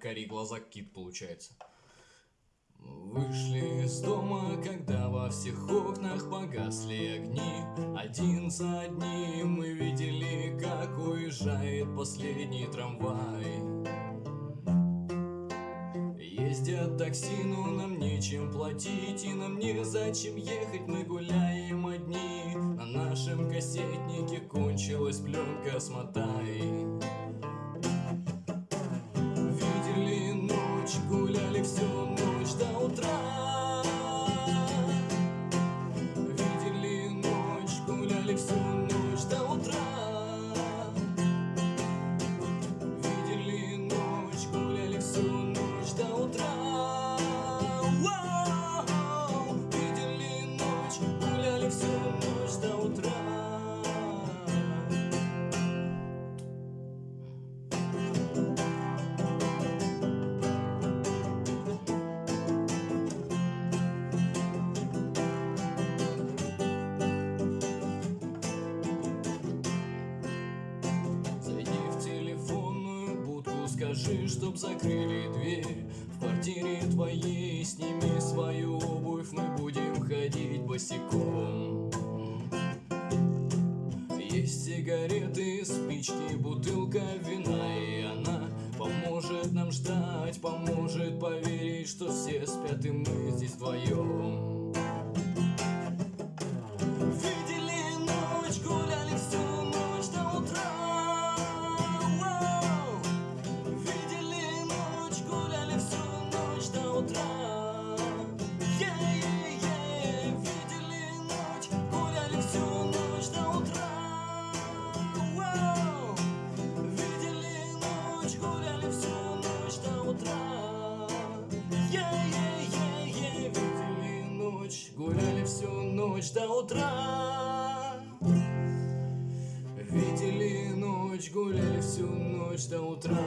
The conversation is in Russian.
кори глаза кит получается. Вышли из дома, когда во всех окнах погасли огни. Один за одним мы видели, как уезжает последний трамвай. Ездят такси, но нам нечем платить И нам не зачем ехать, мы гуляем одни. На нашем кассетнике кончилась пленка, смотай гуляли всю ночь до утра скажи, чтоб закрыли дверь. В квартире твоей сними свою обувь, мы будем ходить босиком. Есть сигареты, спички, бутылка вина И она поможет нам ждать, поможет поверить, что все спят и мы здесь вдвоем ночь, гуляли всю ночь до утра Е-е-е! Видели ночь, гуляли всю ночь до утра Вау! Видели ночь, гуляли всю ночь до утра Е-е-е-е! Видели ночь, гуляли всю ночь до утра Видели ночь, гуляли всю ночь до утра